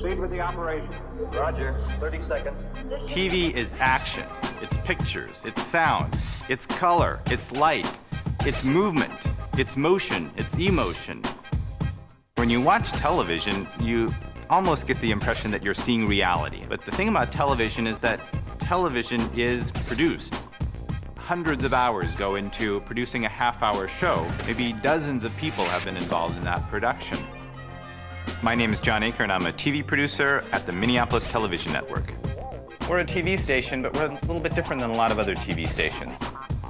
Proceed with the operation. Roger. 30 seconds. TV is action. It's pictures, it's sound, it's color, it's light, it's movement, it's motion, it's emotion. When you watch television, you almost get the impression that you're seeing reality. But the thing about television is that television is produced. Hundreds of hours go into producing a half-hour show. Maybe dozens of people have been involved in that production. My name is John Aker, and I'm a TV producer at the Minneapolis Television Network. We're a TV station, but we're a little bit different than a lot of other TV stations.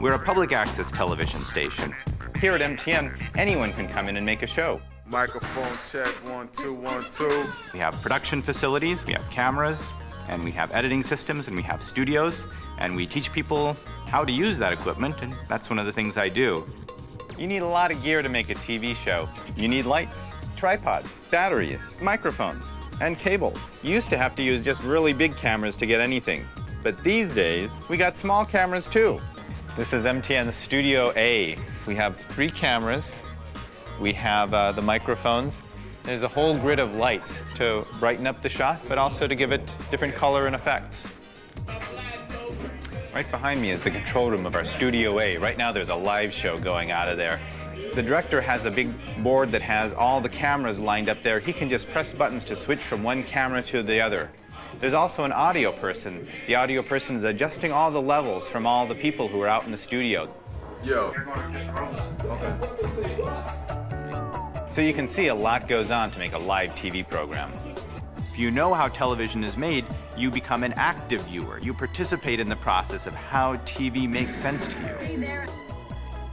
We're a public access television station. Here at MTN, anyone can come in and make a show. Microphone check, one, two, one, two. We have production facilities, we have cameras, and we have editing systems, and we have studios, and we teach people how to use that equipment, and that's one of the things I do. You need a lot of gear to make a TV show. You need lights, tripods, batteries, microphones, and cables. You used to have to use just really big cameras to get anything. But these days, we got small cameras too. This is MTN Studio A. We have three cameras. We have uh, the microphones. There's a whole grid of lights to brighten up the shot, but also to give it different color and effects. Right behind me is the control room of our Studio A. Right now there's a live show going out of there. The director has a big board that has all the cameras lined up there. He can just press buttons to switch from one camera to the other. There's also an audio person. The audio person is adjusting all the levels from all the people who are out in the studio. Yo. So you can see a lot goes on to make a live TV program. If you know how television is made, you become an active viewer. You participate in the process of how TV makes sense to you.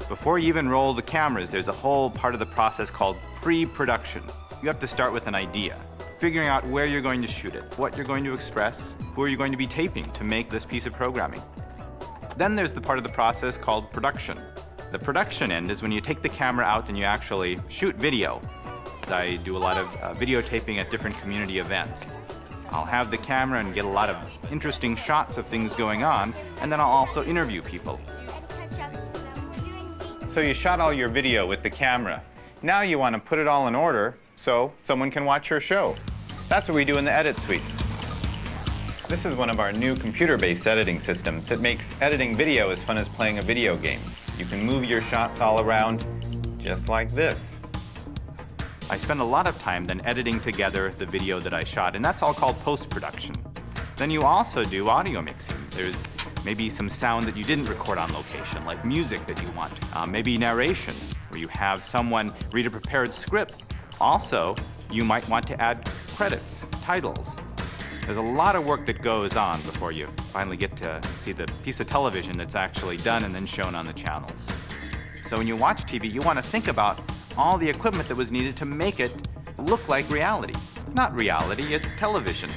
Before you even roll the cameras, there's a whole part of the process called pre-production. You have to start with an idea, figuring out where you're going to shoot it, what you're going to express, who are you going to be taping to make this piece of programming. Then there's the part of the process called production. The production end is when you take the camera out and you actually shoot video. I do a lot of uh, videotaping at different community events. I'll have the camera and get a lot of interesting shots of things going on, and then I'll also interview people. So you shot all your video with the camera. Now you want to put it all in order so someone can watch your show. That's what we do in the Edit Suite. This is one of our new computer-based editing systems that makes editing video as fun as playing a video game. You can move your shots all around just like this. I spend a lot of time then editing together the video that I shot, and that's all called post-production. Then you also do audio mixing. There's maybe some sound that you didn't record on location, like music that you want. Uh, maybe narration, where you have someone read a prepared script. Also, you might want to add credits, titles. There's a lot of work that goes on before you finally get to see the piece of television that's actually done and then shown on the channels. So when you watch TV, you want to think about all the equipment that was needed to make it look like reality. It's not reality, it's television.